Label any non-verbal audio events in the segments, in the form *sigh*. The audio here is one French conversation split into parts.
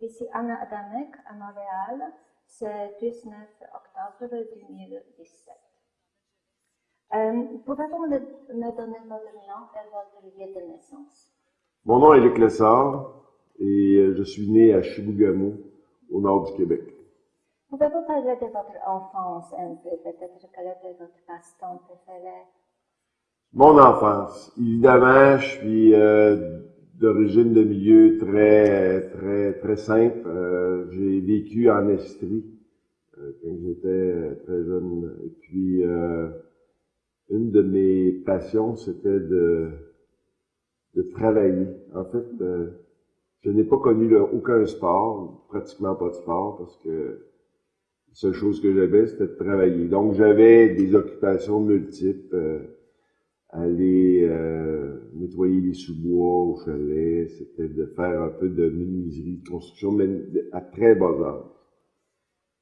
Ici Anna Adamek à Montréal, c'est 19 octobre 2017. Euh, Pouvez-vous me, me donner votre nom et votre lieu de naissance? Mon nom est Luc Lessard et euh, je suis né à Chibougamau, au nord du Québec. Pouvez-vous parler de votre enfance un peu? Peut-être quel était votre passe-temps préféré? Mon enfance, évidemment, je suis euh, d'origine de milieu très, très, très simple. Euh, j'ai vécu en Estrie euh, quand j'étais très jeune. Et puis, euh, une de mes passions, c'était de, de travailler. En fait, euh, je n'ai pas connu aucun sport, pratiquement pas de sport, parce que la seule chose que j'avais, c'était de travailler. Donc, j'avais des occupations multiples. euh, aller euh, nettoyer les sous-bois au chalet, c'était de faire un peu de menuiserie, de construction, mais à très bas âge.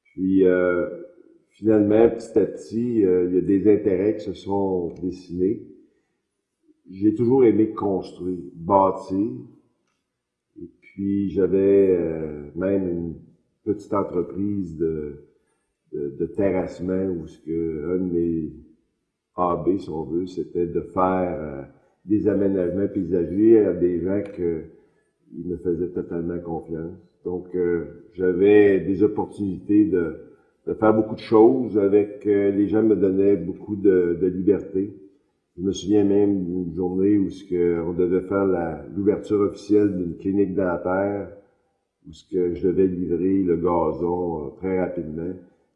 Puis, euh, finalement, petit à petit, euh, il y a des intérêts qui se sont dessinés. J'ai toujours aimé construire, bâtir. Et puis, j'avais euh, même une petite entreprise de, de, de terrassement où ce que un de mes AB, si on veut, c'était de faire euh, des aménagements paysagers à des gens que ils me faisaient totalement confiance. Donc, euh, j'avais des opportunités de, de faire beaucoup de choses avec euh, les gens me donnaient beaucoup de, de liberté. Je me souviens même d'une journée où ce que on devait faire l'ouverture officielle d'une clinique dentaire, où ce que je devais livrer le gazon euh, très rapidement.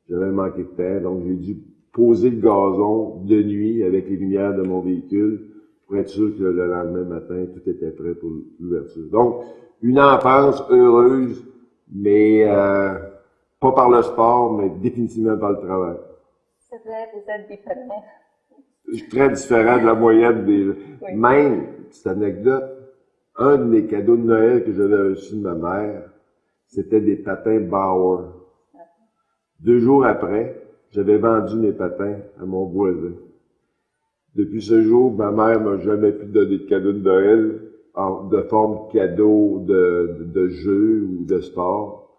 J'avais manqué de temps, donc j'ai dû poser le gazon de nuit avec les lumières de mon véhicule pour être sûr que le lendemain matin, tout était prêt pour l'ouverture. Donc, une enfance heureuse, mais euh, pas par le sport, mais définitivement par le travail. C'est vrai, vous êtes différent. Je suis très différent de la moyenne des... Oui. Même, petite anecdote, un de mes cadeaux de Noël que j'avais reçu de ma mère, c'était des patins Bauer. Deux jours après, j'avais vendu mes patins à mon voisin. Depuis ce jour, ma mère m'a jamais pu donner de cadeau de Noël en, de forme cadeau de, de, de jeu ou de sport.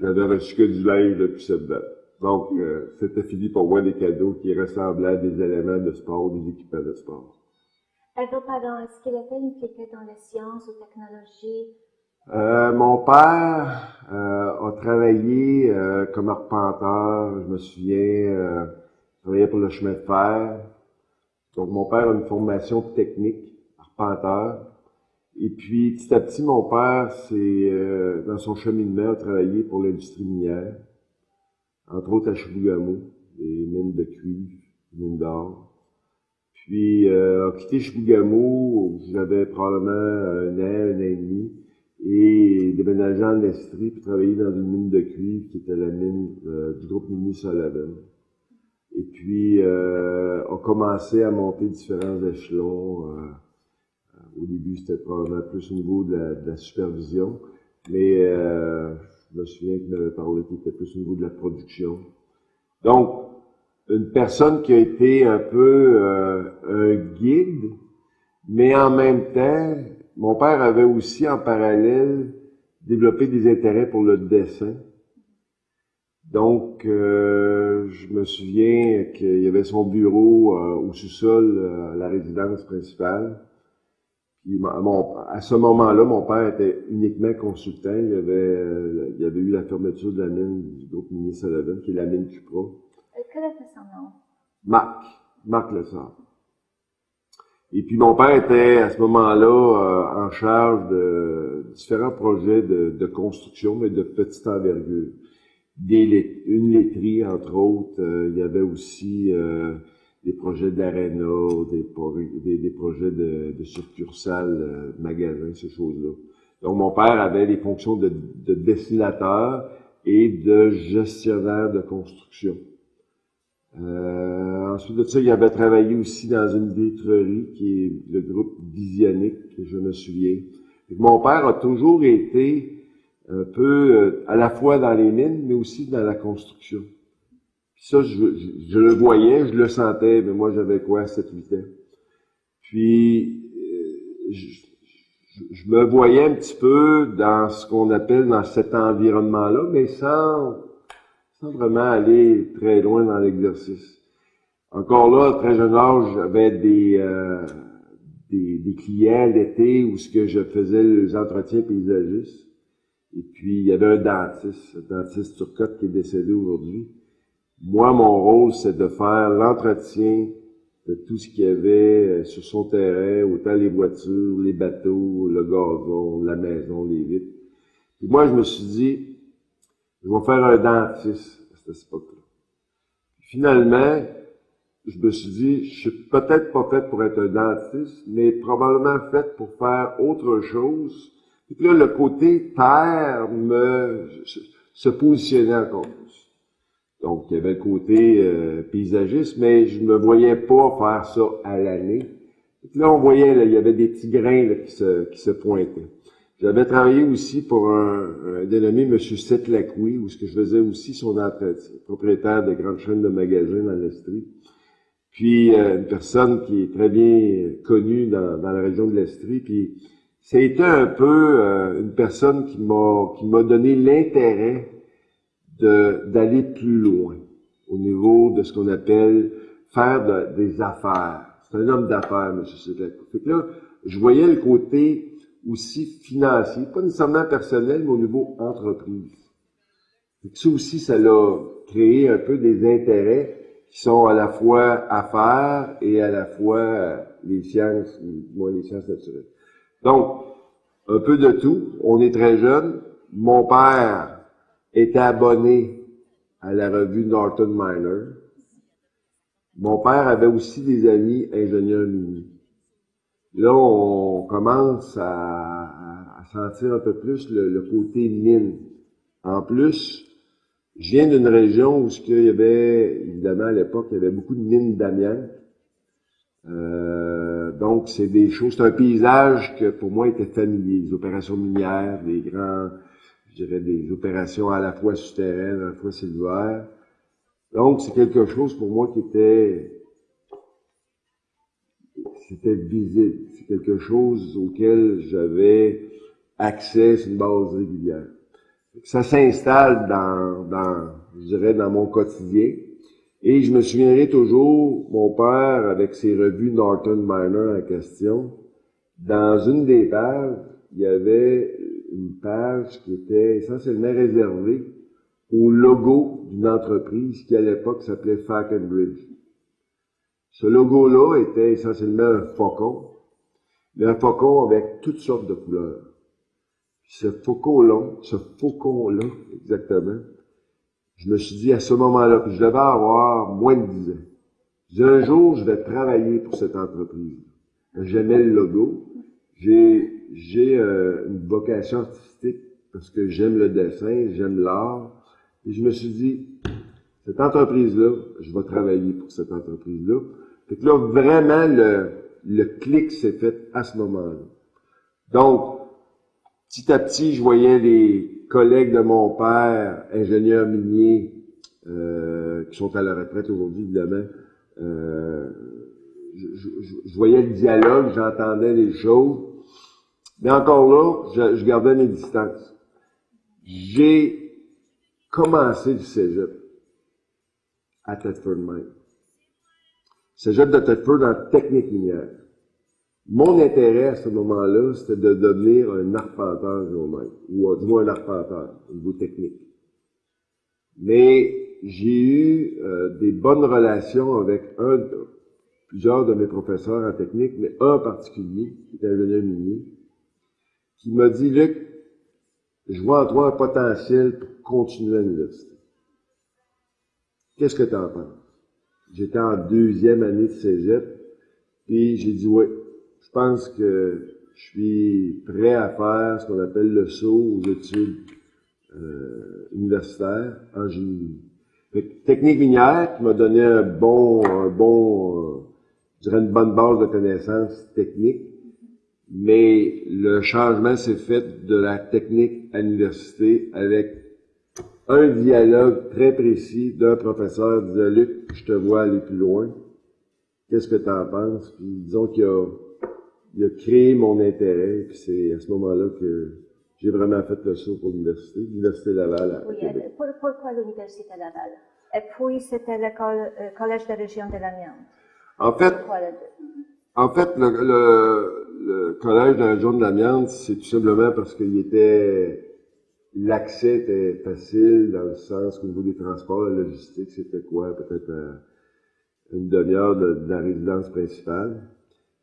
J'avais reçu que du linge depuis cette date. Donc, euh, c'était fini pour moi des cadeaux qui ressemblaient à des éléments de sport, des équipements de sport. Et vos parents, est-ce qu'ils étaient impliqués dans les sciences ou technologies? Euh, mon père euh, a travaillé euh, comme arpenteur, je me souviens, euh, il travaillait pour le chemin de fer. Donc mon père a une formation technique, arpenteur. Et puis petit à petit, mon père, c'est euh, dans son cheminement, a travaillé pour l'industrie minière, entre autres à Chibougamau, des mines de cuivre, mines d'or. Puis euh, a quitté Chibougamau, j'avais probablement un an, un an et demi et déménagé en Estrie puis travailler dans une mine de cuivre qui était la mine euh, du groupe minier Sullivan. Et puis, euh, a commencé à monter différents échelons. euh, au début, c'était probablement plus au niveau de la, de la supervision, mais euh, je me souviens m'avait parlé qu'il était plus au niveau de la production. Donc, une personne qui a été un peu euh, un guide, mais en même temps, mon père avait aussi en parallèle développé des intérêts pour le dessin. Donc, euh, je me souviens qu'il y avait son bureau euh, au sous-sol euh, à la résidence principale. Puis, mon- mon- à ce moment-là, mon père était uniquement consultant. Il y avait, euh, il y avait eu la fermeture de la mine du groupe minier Sullivan, qui est la mine Cupra. Quel était son nom? Marc, Marc Lessard. Et puis mon père était à ce moment-là euh, en charge de différents projets de, de construction, mais de petite envergure. Des une laiterie, entre autres. Euh, il y avait aussi euh, des projets d'aréna, des, pro- des, des projets de, de succursales, euh, magasins, ces choses-là. Donc mon père avait les fonctions de, de dessinateur et de gestionnaire de construction. Euh, ensuite de ça, il avait travaillé aussi dans une vitrerie qui est le groupe Visionique, que je me souviens. Mon père a toujours été un peu euh, à la fois dans les mines, mais aussi dans la construction. Puis ça, je, je- je le voyais, je le sentais, mais moi j'avais quoi, 7-8 ans. Puis, euh, je, je, me voyais un petit peu dans ce qu'on appelle dans cet environnement-là, mais sans, sans vraiment aller très loin dans l'exercice. Encore là, à très jeune âge, j'avais des, euh, des, des, clients l'été où ce que je faisais les entretiens paysagistes. Et puis, il y avait un dentiste, un dentiste Turcotte qui est décédé aujourd'hui. Moi, mon rôle, c'est de faire l'entretien de tout ce qu'il y avait euh, sur son terrain, autant les voitures, les bateaux, le gazon, la maison, les vitres. Puis moi, je me suis dit, je vais faire un dentiste à cette époque-là. Finalement, je me suis dit, je suis peut-être pas fait pour être un dentiste, mais probablement fait pour faire autre chose. Et puis là, le côté terre me, se positionnait encore plus. Donc, il y avait le côté euh, paysagiste, mais je me voyais pas faire ça à l'année. Là, on voyait, là, il y avait des petits grains là, qui, se, qui se pointaient. J'avais travaillé aussi pour un, un dénommé M. Setlacoui, où ce que je faisais aussi son entretien, propriétaire de grandes chaînes de magasins dans l'Estrie. Puis euh, une personne qui est très bien connue dans, dans la région de l'Estrie. Puis ça a été un peu euh, une personne qui m'a qui m'a donné l'intérêt d'aller plus loin au niveau de ce qu'on appelle faire des affaires. C'est un homme d'affaires, M. Setlacoui. Fait que là, je voyais le côté aussi financier, pas nécessairement personnel, mais au niveau entreprise. Et ça aussi, ça l'a créé un peu des intérêts qui sont à la fois affaires et à la fois les sciences, moi les sciences naturelles. Donc, un peu de tout. On est très jeune. Mon père était abonné à la revue Norton Miner. Mon père avait aussi des amis ingénieurs miniers. Là, on commence à, à, sentir un peu plus le, côté mine. En plus, je viens d'une région où qu'il y avait, évidemment, à l'époque, il y avait beaucoup de mines d'amiante. Euh, donc, c'est des choses, c'est un paysage que pour moi était familier. Des opérations minières, des grands, je dirais, des opérations à la fois souterraines, à la fois sylvaires. Donc, c'est quelque chose pour moi qui était c'était visible. C'est quelque chose auquel j'avais accès sur une base régulière. Ça s'installe dans, dans, je dirais, dans mon quotidien. Et je me souviendrai toujours, mon père, avec ses revues Norton Miner en question, dans une des pages, il y avait une page qui était essentiellement réservée au logo d'une entreprise qui à l'époque s'appelait Falconbridge. Ce logo-là était essentiellement un faucon, mais un faucon avec toutes sortes de couleurs. ce faucon-là, ce faucon-là, exactement, je me suis dit à ce moment-là que je devais avoir moins de 10 ans. Je un jour, je vais travailler pour cette entreprise. J'aimais le logo. J'ai, j'ai euh, une vocation artistique parce que j'aime le dessin, j'aime l'art. Et je me suis dit, cette entreprise-là, je vais travailler pour cette entreprise-là. Fait que là, vraiment, le, le clic s'est fait à ce moment-là. Donc, petit à petit, je voyais les collègues de mon père, ingénieurs miniers, euh, qui sont à la retraite aujourd'hui, évidemment. Euh, je, je, voyais le dialogue, j'entendais les choses. Mais encore là, je, je gardais mes distances. J'ai commencé le cégep à Thetford Mine. Cégep de Thetford dans technique minière. Mon intérêt à ce moment-là, c'était de devenir un arpenteur ou du moins un arpenteur, au niveau technique. Mais j'ai eu euh, des bonnes relations avec un, plusieurs de mes professeurs en technique, mais un en particulier, qui est ingénieur minier, qui m'a dit, Luc, je vois en toi un potentiel pour continuer à l'université. Qu'est-ce que tu en penses? J'étais en deuxième année de cégep, puis j'ai dit, oui, je pense que je suis prêt à faire ce qu'on appelle le saut aux études euh, universitaires en génie. technique minière qui m'a donné un bon, un bon, euh, je dirais une bonne base de connaissances techniques, mais le changement s'est fait de la technique à l'université avec un dialogue très précis d'un professeur disait Luc, je te vois aller plus loin. Qu'est-ce que tu en penses? Puis disons qu'il y a il a créé mon intérêt. Puis c'est à ce moment-là que j'ai vraiment fait le saut pour l'université, l'Université Laval à Oui, Québec. et pour- pourquoi l'Université Laval? Et puis, c'était le euh, Collège de région de l'Amiens. En fait, En fait, le, le, le collège de la région de l'Amiante, c'est tout simplement parce qu'il était l'accès était facile dans le sens qu'au niveau des transports, la logistique, c'était quoi? Peut-être euh, une demi-heure de, de la résidence principale.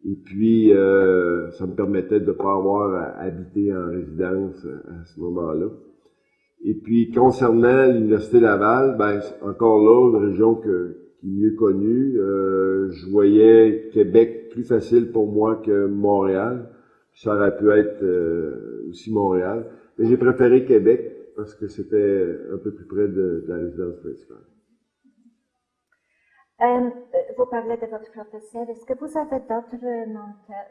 Et puis, euh, ça me permettait de ne pas avoir à habiter en résidence à, à ce moment-là. Et puis, concernant l'Université Laval, ben, encore là, une région que, qui est mieux connue. Euh, je voyais Québec plus facile pour moi que Montréal. Ça aurait pu être euh, aussi Montréal. Mais j'ai préféré Québec parce que c'était un peu plus près de la résidence principale. Euh, vous parlez de votre professeur. Est-ce que vous avez d'autres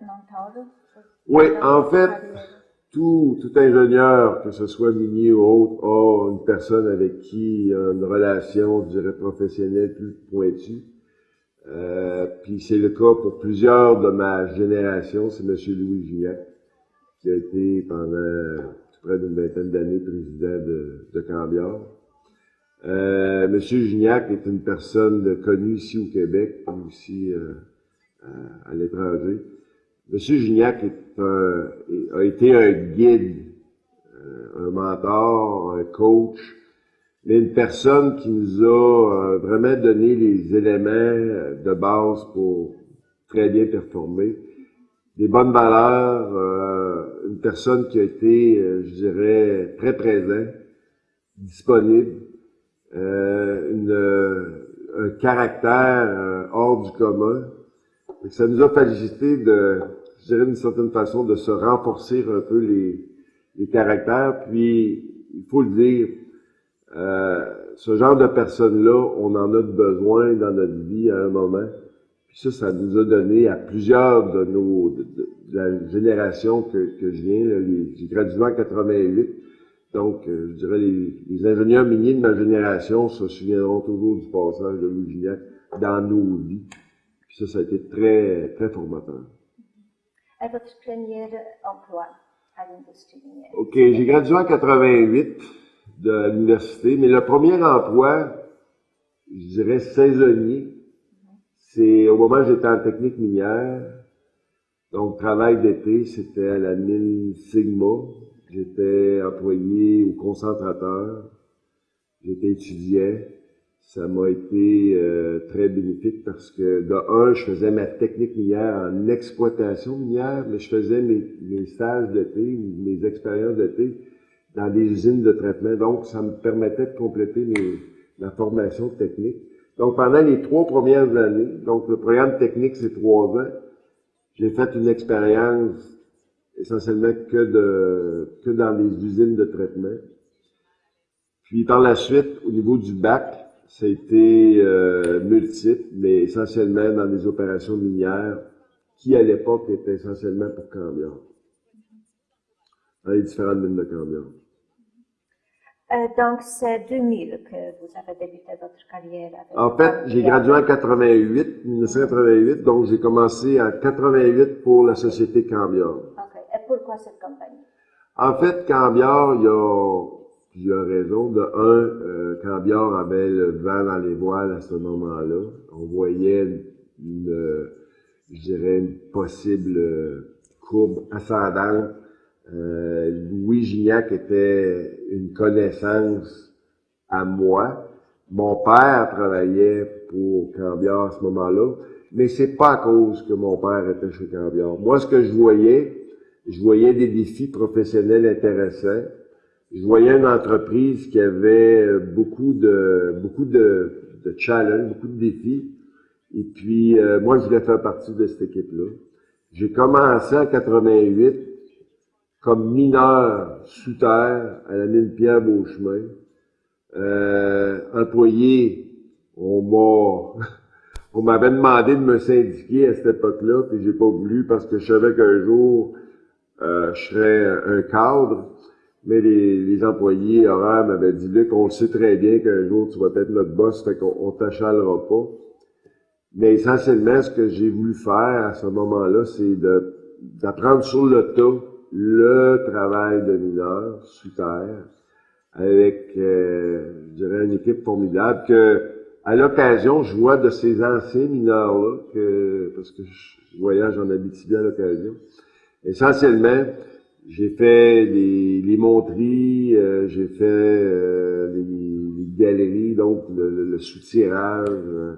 mentors? Oui, en fait, tout, tout ingénieur, que ce soit minier ou autre, a une personne avec qui a une relation, je dirais, professionnelle plus pointue. Euh, puis c'est le cas pour plusieurs de ma génération, c'est M. Louis Gignac, qui a été pendant près d'une vingtaine d'années président de, de Cambiard. Euh, M. Gignac est une personne connue ici au Québec, mais aussi euh, à, à l'étranger. M. Gignac est un- a été un guide, euh, un mentor, un coach, mais une personne qui nous a euh, vraiment donné les éléments euh, de base pour très bien performer. Des bonnes valeurs, euh, une personne qui a été, euh, je dirais, très présent, disponible, euh, une, euh, un caractère euh, hors du commun. Ça nous a félicité de, je dirais d'une certaine façon, de se renforcer un peu les, les caractères. Puis, il faut le dire, euh, ce genre de personnes-là, on en a besoin dans notre vie à un moment. Puis ça, ça nous a donné à plusieurs de nos, de, de- la génération que, que je viens, les- j'ai gradué en 88. Donc, euh, je dirais, les, les ingénieurs miniers de ma génération se souviendront toujours du passage de Louis Gignac dans nos vies. Puis ça, ça a été très, très formateur. Et votre premier emploi à l'industrie minière OK, j'ai gradué en 88 de l'université, mais le premier emploi, je dirais saisonnier, c'est au moment où j'étais en technique minière. Donc, travail d'été, c'était à la mine Sigma. J'étais employé au concentrateur. J'étais étudiant. Ça m'a été euh, très bénéfique parce que, de un, je faisais ma technique minière en exploitation minière, mais je faisais mes, mes stages d'été ou mes expériences d'été dans des usines de traitement. Donc, ça me permettait de compléter mes, ma formation technique. Donc, pendant les trois premières années, donc le programme technique, c'est trois ans, j'ai fait une expérience essentiellement que de que dans les usines de traitement. Puis par la suite, au niveau du bac, ça a été euh, multiple, mais essentiellement dans des opérations minières qui, à l'époque, étaient essentiellement pour Cambion. Dans les différentes mines de Cambion. Euh, donc, c'est 2000 que vous avez débuté votre carrière. Avec En fait, j'ai gradué en 88, 1988, donc j'ai commencé en 88 pour la société Cambion. Pourquoi cette compagnie En fait, Cambiard, il y a plusieurs raisons. De un, euh, Cambiard avait le vent dans les voiles à ce moment-là. On voyait une, je dirais, une possible courbe ascendante. Euh, Louis Gignac était une connaissance à moi. Mon père travaillait pour Cambiard à ce moment-là, mais c'est pas à cause que mon père était chez Cambiard. Moi, ce que je voyais, je voyais des défis professionnels intéressants. Je voyais une entreprise qui avait beaucoup de beaucoup de, de challenges, beaucoup de défis. Et puis, euh, moi, je voulais faire partie de cette équipe-là. J'ai commencé en 88 comme mineur sous terre à la mine Pierre Beauchemin. Euh, employé, on m'a *laughs* on m'avait demandé de me syndiquer à cette époque-là, puis j'ai pas voulu parce que je savais qu'un jour euh, je serais un cadre. Mais les, les employés horaires m'avaient dit Luc, on le sait très bien qu'un jour tu vas être notre boss, fait qu'on on t'achalera pas. Mais essentiellement, ce que j'ai voulu faire à ce moment-là, c'est d'apprendre sur le tas le travail de mineur sous terre avec, euh, je dirais, une équipe formidable que, à l'occasion, je vois de ces anciens mineurs-là, que, parce que je voyage en Abitibi à l'occasion. Essentiellement, j'ai fait les, les euh, j'ai fait euh, les, galeries, donc le, le, soutirage, euh,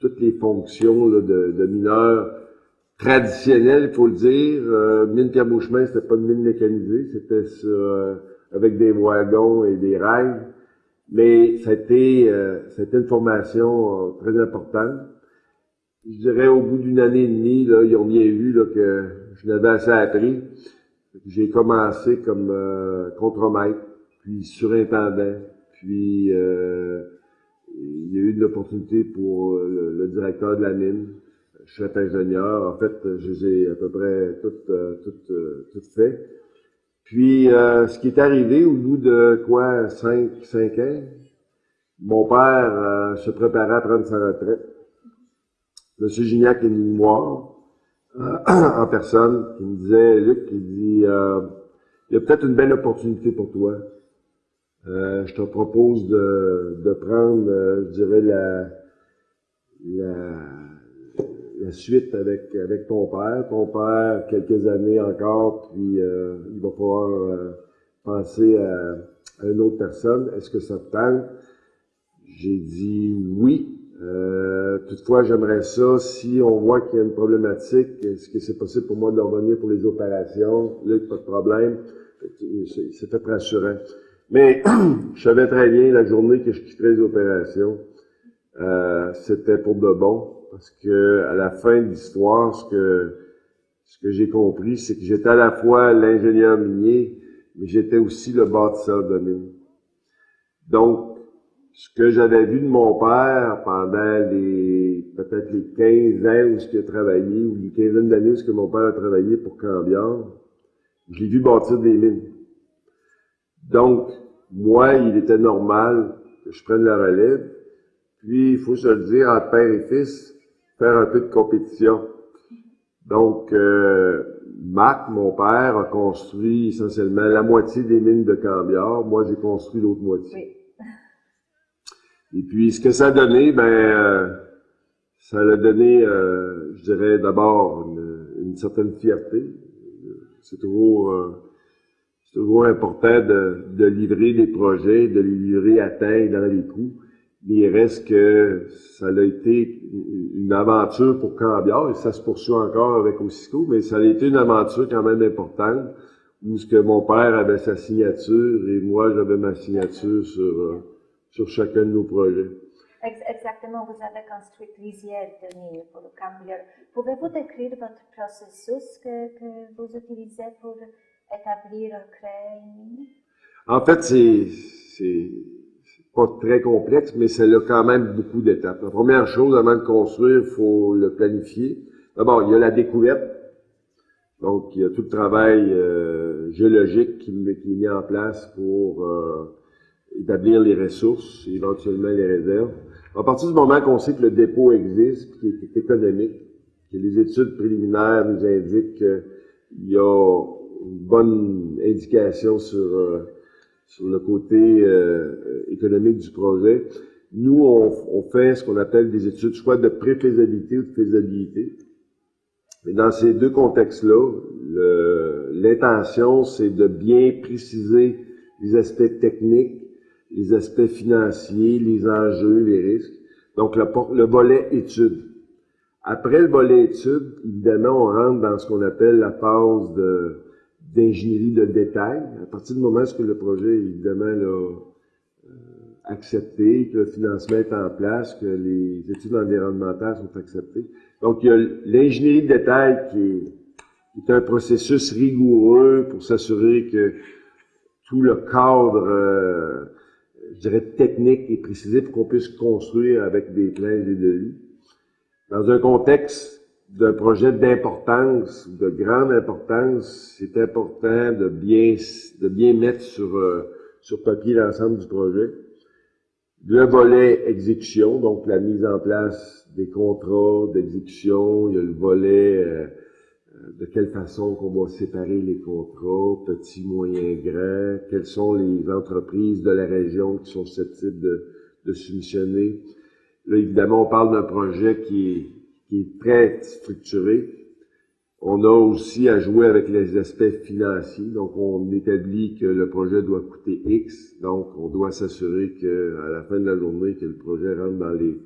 toutes les fonctions de, mineurs traditionnelles, il faut le dire. mine Pierre Beauchemin, c'était pas une mine mécanisée, c'était avec des wagons et des rails. Mais c'était c'était une formation très importante. Je dirais au bout d'une année et demie, là, ils ont bien vu là, que je n'avais assez appris. J'ai commencé comme euh, contremaître, puis surintendant, puis euh, il y a eu une opportunité pour euh, le, directeur de la mine, chef ingénieur. En fait, je les ai à peu près toutes euh, toutes toutes fait. Puis ce qui est arrivé au bout de quoi cinq cinq ans, mon père se préparait à prendre sa retraite. Monsieur Gignac est moi *clears throat* en personne qui me disait, Luc, il dit, euh, il y a peut-être une belle opportunité pour toi. Euh, je te propose de, de prendre, euh, je dirais, la, la, la, suite avec, avec ton père. Ton père, quelques années encore, puis euh, il va pouvoir penser à, à, une autre personne. Est-ce que ça te tente? J'ai dit oui. Euh, toutefois, j'aimerais ça, si on voit qu'il y a une problématique, est-ce que c'est possible pour moi de revenir pour les opérations? Là, pas de problème. C'était rassurant. Mais *clears throat* je savais très bien la journée que je quitterais les opérations, euh, c'était pour de bon, parce que à la fin de l'histoire, ce que ce que j'ai compris, c'est que j'étais à la fois l'ingénieur minier, mais j'étais aussi le bâtisseur de mine. Donc, ce que j'avais vu de mon père pendant les peut-être les 15 ans où il a travaillé, ou les quinzaine d'années où mon père a travaillé pour Cambiard, je l'ai vu bâtir des mines. Donc, moi, il était normal que je prenne la relève. Puis, il faut se le dire, entre père et fils, faire un peu de compétition. Donc, euh, Marc, mon père, a construit essentiellement la moitié des mines de Cambiard. Moi, j'ai construit l'autre moitié. Et puis, ce que ça a donné, ben, euh, ça a donné, euh, je dirais, d'abord une, certaine fierté. C'est toujours, euh, c'est toujours important de, de, livrer des projets, de les livrer à temps dans les coups. Mais il reste que ça a été une aventure pour Cambiard, et ça se poursuit encore avec Ossico, mais ça a été une aventure quand même importante, où ce que mon père avait sa signature et moi j'avais ma signature sur sur chacun de nos projets. Exactement, vous avez construit plusieurs de mines pour le Cambier. Pouvez-vous décrire votre processus que, que, vous utilisez pour établir, créer une mine? En fait, c'est pas très complexe, mais c'est quand même beaucoup d'étapes. La première chose, avant de construire, il faut le planifier. D'abord, il y a la découverte. Donc, il y a tout le travail euh, géologique qui, qui, est mis en place pour euh, établir les ressources, éventuellement les réserves. À partir du moment qu'on sait que le dépôt existe, qui est économique, que les études préliminaires nous indiquent qu'il y a une bonne indication sur, euh, sur le côté euh, économique du projet, nous, on, on fait ce qu'on appelle des études soit de pré-faisabilité ou de faisabilité. Mais dans ces deux contextes-là, l'intention, c'est de bien préciser les aspects techniques les aspects financiers, les enjeux, les risques. Donc, le, le volet études. Après le volet études, évidemment, on rentre dans ce qu'on appelle la phase d'ingénierie de détail. À partir du moment où le projet évidemment là, euh, accepté, que le financement est en place, que les études environnementales sont acceptées. Donc, il y a l'ingénierie de détail qui est, qui est un processus rigoureux pour s'assurer que tout le cadre euh, je dirais, technique et précisé pour qu'on puisse construire avec des plans et des devis. Dans un contexte d'un projet d'importance, de grande importance, c'est important de bien, de bien mettre sur, euh, sur papier l'ensemble du projet. Le volet exécution, donc la mise en place des contrats d'exécution, il y a le volet euh, de quelle façon qu'on va séparer les contrats, petits, moyens, grands, quelles sont les entreprises de la région qui sont susceptibles de, de soumissionner? Là, évidemment, on parle d'un projet qui est, qui est très structuré, on a aussi à jouer avec les aspects financiers. Donc, on établit que le projet doit coûter X. Donc, on doit s'assurer qu'à la fin de la journée, que le projet rentre dans les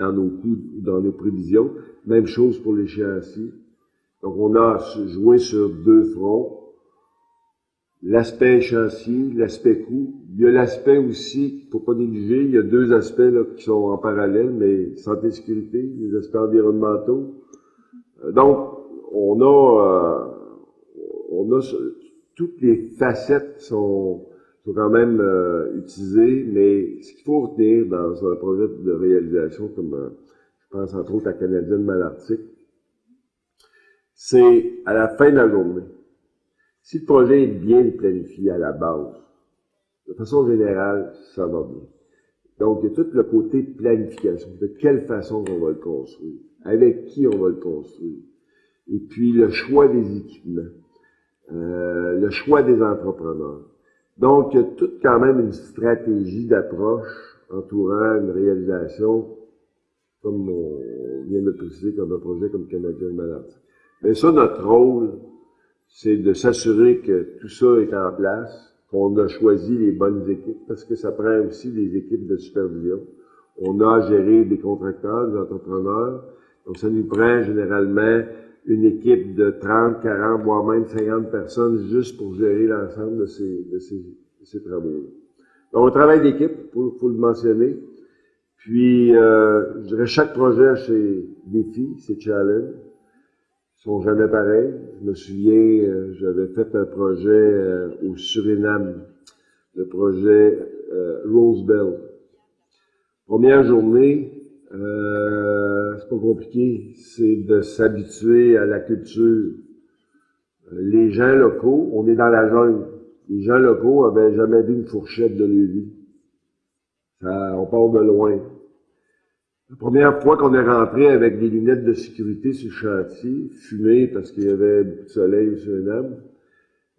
dans nos coûts, dans nos prévisions. Même chose pour l'échéancier. Donc, on a joué sur deux fronts. L'aspect échéancier, l'aspect coût. Il y a l'aspect aussi, faut pas négliger, il y a deux aspects qui sont en parallèle, mais santé et sécurité, les aspects environnementaux. Euh, donc, on a, euh, on a toutes les facettes sont, sont quand même euh, utilisées, mais ce qu'il faut retenir dans un projet de réalisation comme euh, je pense entre autres à Canadienne Malartic, c'est à la fin de la journée. Si le projet est bien planifié à la base, de façon générale, ça va bien. Donc, il y a tout le côté planification. De quelle façon on va le construire? Avec qui on va le construire? et puis le choix des équipements, euh, le choix des entrepreneurs. Donc, il y a toute quand même une stratégie d'approche entourant une réalisation, comme on vient de préciser, comme un projet comme Canadien Maladie. Mais ça, notre rôle, c'est de s'assurer que tout ça est en place, qu'on a choisi les bonnes équipes, parce que ça prend aussi des équipes de supervision. On a géré des contracteurs, des entrepreneurs, donc ça nous prend généralement une équipe de 30, 40, voire même 50 personnes juste pour gérer l'ensemble de ces, de ces, ces travaux-là. Donc, un travail d'équipe, il faut, le mentionner. Puis, euh, je dirais, chaque projet défis, ses challenges. Ils sont jamais pareils. Je me souviens, euh, j'avais fait un projet euh, au Suriname, le projet euh, Rosebell. Première journée, c'est pas compliqué, c'est de s'habituer à la culture. Les gens locaux, on est dans la jungle. Les gens locaux avaient jamais vu une fourchette de vie. Ça, on part de loin. La première fois qu'on est rentré avec des lunettes de sécurité sur le chantier, fumé parce qu'il y avait beaucoup de soleil au Suriname,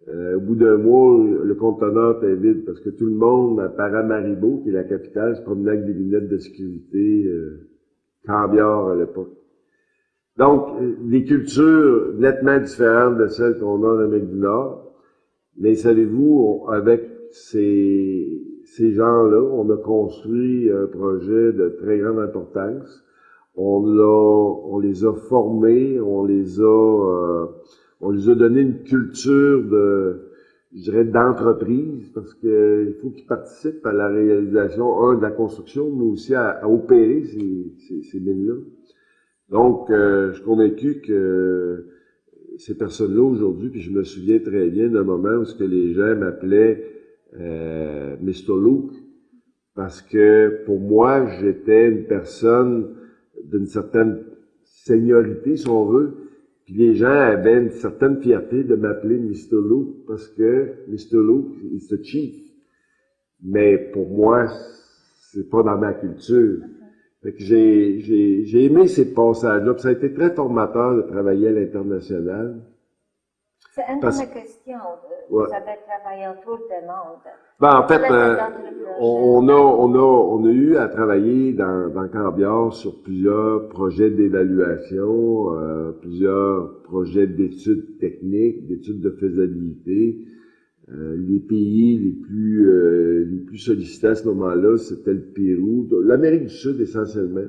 euh, au bout d'un mois, le conteneur était vide parce que tout le monde à Paramaribo, qui est la capitale, se promenait avec des lunettes de sécurité euh, à l'époque. Donc, euh, des cultures nettement différentes de celles qu'on a en Amérique du Nord. Mais savez-vous, avec ces, ces gens-là, on a construit un projet de très grande importance. On, on les a formés, on les a... Euh, on lui a donné une culture de, je dirais, d'entreprise, parce qu'il faut qu'ils participent à la réalisation, un, de la construction, mais aussi à, opérer ces, ces, ces mines-là. Donc, euh, je suis convaincu que ces personnes-là aujourd'hui, puis je me souviens très bien d'un moment où ce que les gens m'appelaient euh, Mr. Luke, parce que pour moi, j'étais une personne d'une certaine seniorité, si on veut, puis les gens avaient une certaine fierté de m'appeler Mr. Luke parce que Mr. Luke, c'est the chief. Mais pour moi, c'est pas dans ma culture. Fait que j'ai, j'ai, j'ai aimé ces passages-là. ça a été très formateur de travailler à l'international. C'est une Parce... de mes questions. Vous avez travaillé autour des monde. Ben, en fait, euh, on, a, on, a, on a eu à travailler dans, dans Cambiard sur plusieurs projets d'évaluation, euh, plusieurs projets d'études techniques, d'études de faisabilité. Euh, les pays les plus euh, les plus sollicités à ce moment-là, c'était le Pérou, l'Amérique du Sud essentiellement,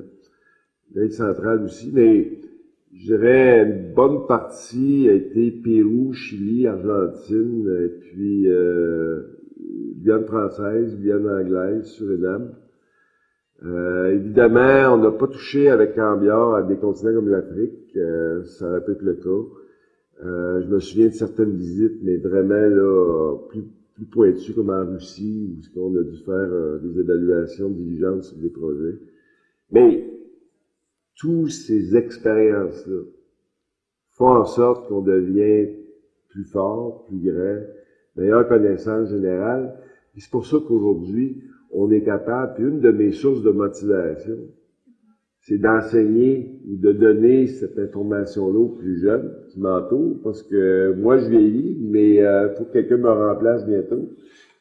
l'Amérique centrale aussi, mais je dirais une bonne partie a été Pérou, Chili, Argentine, et puis euh, française, Guyane anglaise, Suriname. Euh, évidemment, on n'a pas touché avec Cambiard à des continents comme l'Afrique, euh, ça aurait pu être le cas. Euh, je me souviens de certaines visites, mais vraiment là, plus, plus pointues comme en Russie, où on a dû faire euh, des évaluations diligentes sur des projets. Mais toutes ces expériences-là font en sorte qu'on devient plus fort, plus grand, meilleure connaissance générale. c'est pour ça qu'aujourd'hui, on est capable, puis une de mes sources de motivation, c'est d'enseigner ou de donner cette information-là aux plus jeunes qui m'entourent, parce que moi, je vieillis, mais il euh, faut que quelqu'un me remplace bientôt.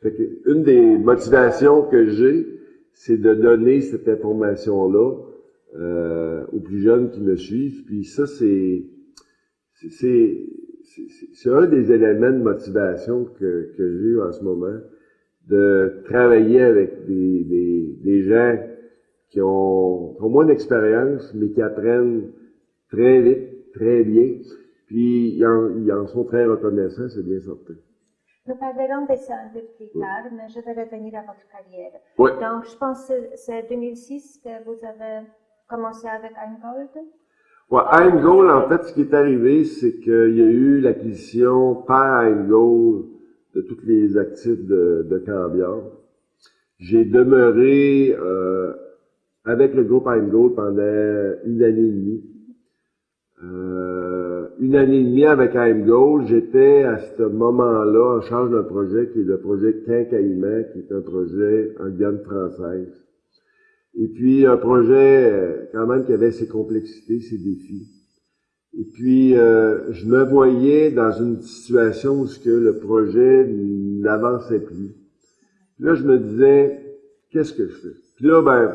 Fait que une des motivations que j'ai, c'est de donner cette information-là euh, aux plus jeunes qui me suivent. Puis ça, c'est c'est c'est un des éléments de motivation que, que j'ai en ce moment, de travailler avec des, des, des gens qui ont, qui ont moins d'expérience, mais qui apprennent très vite, très bien, puis ils en, ils en sont très reconnaissants, c'est bien certain. Nous parlerons de ça un peu plus tard, mais je vais revenir à votre carrière. Oui. Donc, je pense que c'est 2006 que vous avez commencé avec Eingold. Ouais, Eingold, en fait, ce qui est arrivé, c'est qu'il y a eu l'acquisition par Eingold de tous les actifs de, de Cambiar. J'ai demeuré euh, avec le groupe Eingold pendant une année et demie. Euh, une année et demie avec Gold, j'étais à ce moment-là en charge d'un projet qui est le projet Quincaillement, qui est un projet en Guyane française. Et puis un projet euh, quand même qui avait ses complexités, ses défis. Et puis euh, je me voyais dans une situation où ce que le projet n'avançait plus. là je me disais qu'est-ce que je fais? Puis là ben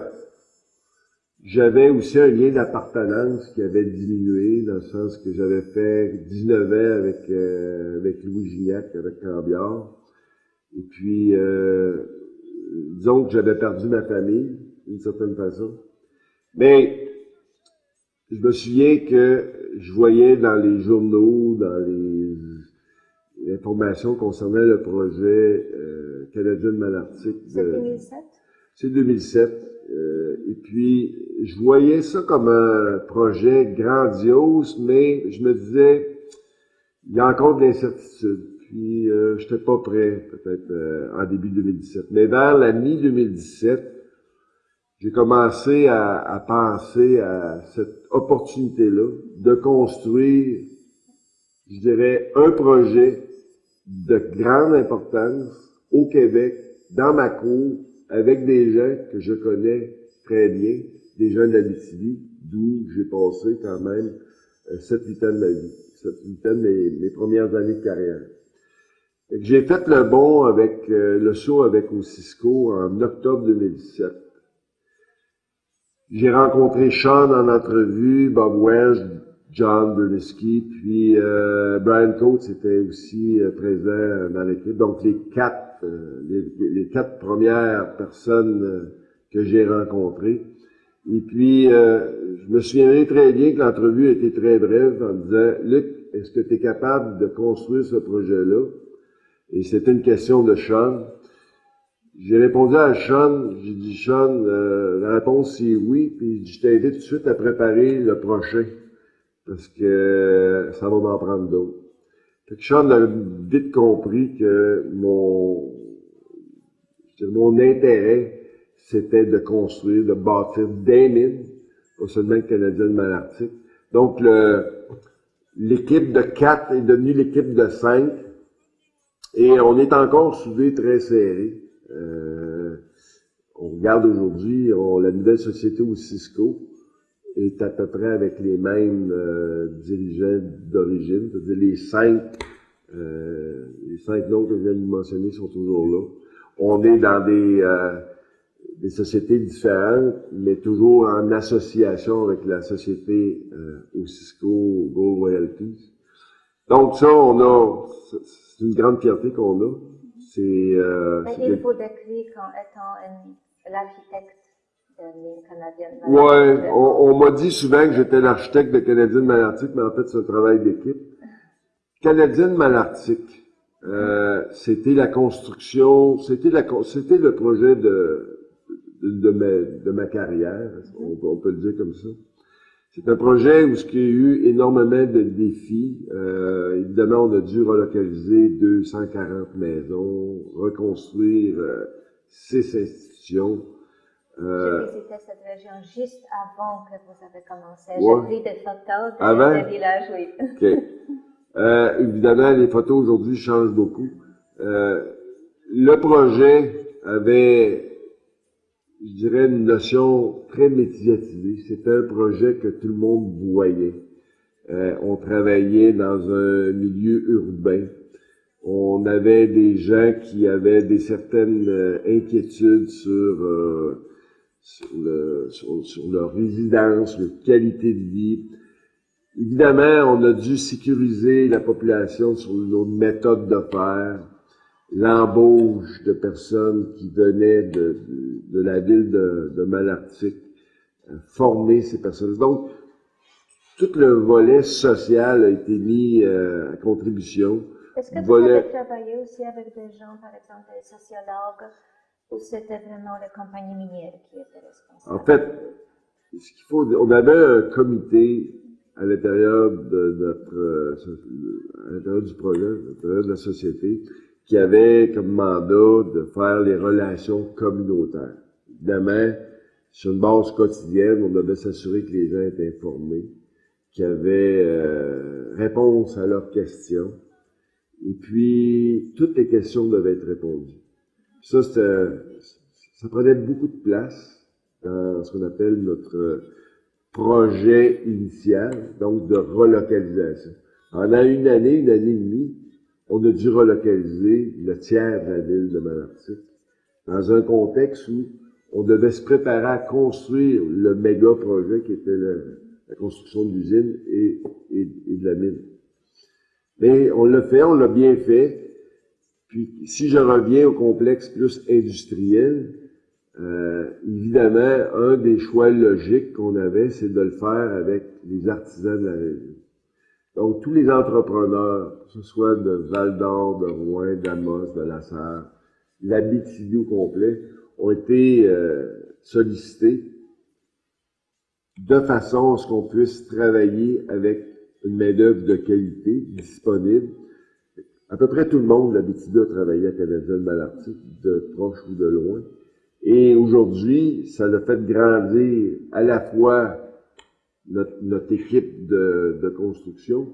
j'avais aussi un lien d'appartenance qui avait diminué, dans le sens que j'avais fait 19 ans avec, euh, avec Louis Gignac, avec Cambiard. Et puis, euh, disons que j'avais perdu ma famille, d'une certaine façon. Mais, je me souviens que je voyais dans les journaux, dans les, informations concernant le projet euh, canadien de Malartic. C'est 2007? C'est 2007. Euh, et puis, je voyais ça comme un projet grandiose, mais je me disais, il y a encore de l'incertitude. Puis, euh, je n'étais pas prêt, peut-être euh, en début 2017. Mais vers la mi-2017, j'ai commencé à, à, penser à cette opportunité-là de construire, je dirais, un projet de grande importance au Québec, dans ma cour, avec des gens que je connais très bien, des gens de l'Abitibi, d'où j'ai passé quand même euh, 7-8 ans de ma vie, 7-8 ans de mes, premières années de carrière. J'ai fait le bon avec euh, le saut avec Cisco en octobre 2017. J'ai rencontré Sean en entrevue, Bob Welsh, John Berlisky, puis euh, Brian Coates était aussi euh, présent dans l'équipe. Donc les quatre, euh, les, quatre premières personnes euh, que j'ai rencontrées. Et puis, je me souviendrai très bien que l'entrevue était très brève en disant, Luc, est-ce que tu es capable de construire ce projet-là? Et c'était une question de Sean. J'ai répondu à Sean, j'ai dit, Sean, la réponse c'est oui, puis je t'invite tout de suite à préparer le prochain parce que ça va m'en prendre d'autres. Fait que Sean a vite compris que mon, mon intérêt, c'était de construire, de bâtir des mines, pas seulement le Canadien de Malartic. Donc, l'équipe de 4 est devenue l'équipe de 5, et on est encore soudés très serrés. Euh, on regarde aujourd'hui, la nouvelle société au Cisco, est à peu près avec les mêmes euh, dirigeants d'origine, c'est-à-dire les cinq, euh, les cinq noms que je viens de mentionner sont toujours là. On est dans des, des sociétés différentes, mais toujours en association avec la société euh, au Cisco Gold Royalties. Donc ça, on a, c'est une grande fierté qu'on a. C'est, euh, il faut décrire comme étant l'architecte Ouais, on, on m'a dit souvent que j'étais l'architecte de Canadien Malartic, mais en fait, c'est un travail d'équipe. Canadien Malartic, euh, c'était la construction, c'était la, c'était le projet de, de, de, ma, de ma carrière, on, on, peut le dire comme ça? C'est un projet où il y a eu énormément de défis. Euh, évidemment, on a dû relocaliser 240 maisons, reconstruire euh, six institutions. Euh, J'ai visité cette région juste avant que vous avez commencé. Ouais. J'ai pris des photos de, avant? des villages, oui. OK. Euh, évidemment, les photos aujourd'hui changent beaucoup. Euh, le projet avait je dirais, une notion très médiatisée. C'était un projet que tout le monde voyait. Euh, on travaillait dans un milieu urbain. On avait des gens qui avaient des certaines euh, inquiétudes sur, euh, sur, le, sur, sur, leur résidence, leur qualité de vie. Évidemment, on a dû sécuriser la population sur nos méthodes de faire, l'embauche de personnes qui venaient de, de, de la ville de, de Malartic, former ces personnes. Donc, tout le volet social a été mis euh, à contribution. Est-ce que vous volet... avez travaillé aussi avec des gens, par exemple des sociologues, ou c'était vraiment les compagnies minières qui étaient responsables? En fait, ce qu'il faut, on avait un comité à l'intérieur de notre, euh, à l'intérieur du projet, à l'intérieur de la société, qui avait comme mandat de faire les relations communautaires. Évidemment, sur une base quotidienne, on devait s'assurer que les gens étaient informés qui avaient euh, réponse à leurs questions. Et puis, toutes les questions devaient être répondues. Ça, ça prenait beaucoup de place dans ce qu'on appelle notre projet initial, donc de relocalisation. Pendant une année, une année et demie, on a dû relocaliser le tiers de la ville de Malartic dans un contexte où on devait se préparer à construire le méga projet qui était la construction de l'usine et, de la mine. Mais on l'a fait, on l'a bien fait. Puis si je reviens au complexe plus industriel, euh, évidemment, un des choix logiques qu'on avait, c'est de le faire avec les artisans de la région. Donc, tous les entrepreneurs, que ce soit de Val d'Or, de Rouen, d'Amos, de La Sarre, l'Abitibi au complet, ont été euh, sollicités de façon à ce qu'on puisse travailler avec une main-d'œuvre de qualité disponible. À peu près tout le monde, l'habitude a travaillé à Canadien Malartic, de proche ou de loin. Et aujourd'hui, ça a fait grandir à la fois notre, équipe de, construction,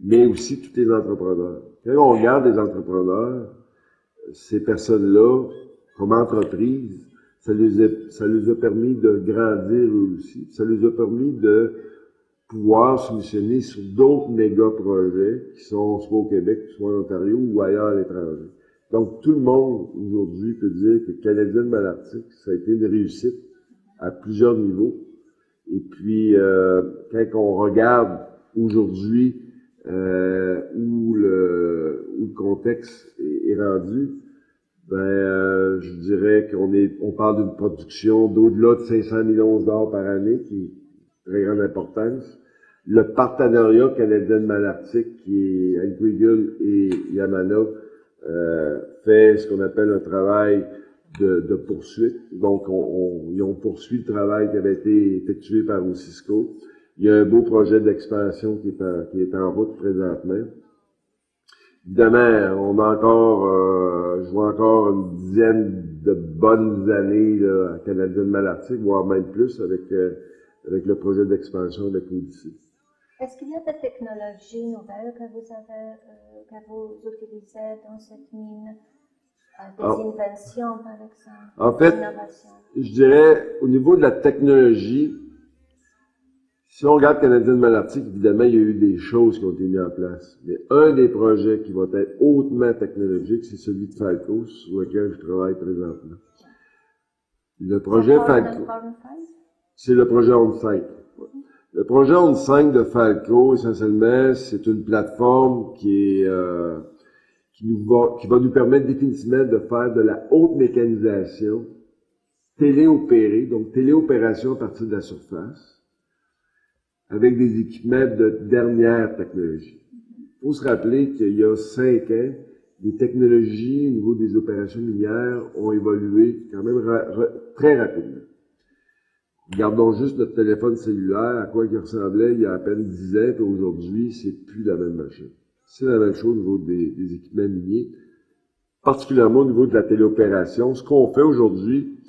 mais aussi tous les entrepreneurs. Quand on regarde les entrepreneurs, ces personnes-là, comme entreprise, ça les, a, ça les a permis de grandir eux aussi. Ça les a permis de pouvoir solutionner sur d'autres méga projets qui sont soit au Québec, soit en Ontario ou ailleurs à l'étranger. Donc, tout le monde aujourd'hui peut dire que Canadien Malartic, ça a été une réussite à plusieurs niveaux. Et puis, euh, quand on regarde aujourd'hui euh, où, le, où le contexte est, rendu, ben, euh, je dirais qu'on est, on parle d'une production d'au-delà de 500 millions dollars par année, qui est très grande importance. Le partenariat canadien-malartic, qui est avec et Yamana, euh, fait ce qu'on appelle un travail de, de poursuite. Donc, on, on, ils ont poursuivi le travail qui avait été effectué par Ocisco. Il y a un beau projet d'expansion qui, est en, qui est en route présentement. Évidemment, on a encore, euh, je vois encore une dizaine de bonnes années là, à Canadien Malartic, voire même plus avec, euh, avec le projet d'expansion avec l'Odyssée. Est-ce qu'il y a des technologies nouvelles que vous avez, euh, que vous utilisez dans cette mine? Des Ah. inventions, par exemple? En fait, je dirais, au niveau de la technologie, si on regarde Canadien Malartic, évidemment, il y a eu des choses qui ont été mises en place. Mais un des projets qui va être hautement technologique, c'est celui de Falco, sur lequel je travaille présentement. Le projet Falco, c'est le projet On 5. Le projet On 5 de Falco, essentiellement, c'est une plateforme qui est, euh, qui nous va, qui va nous permettre définitivement de faire de la haute mécanisation téléopérée, donc téléopération à partir de la surface, avec des équipements de dernière technologie. Il faut se rappeler qu'il y a cinq ans, les technologies au niveau des opérations minières ont évolué quand même très rapidement. Regardons juste notre téléphone cellulaire, à quoi il ressemblait il y a à peine 10 ans, et aujourd'hui, c'est plus la même machine. C'est la même chose au niveau des, équipements miniers, particulièrement au niveau de la téléopération. Ce qu'on fait aujourd'hui,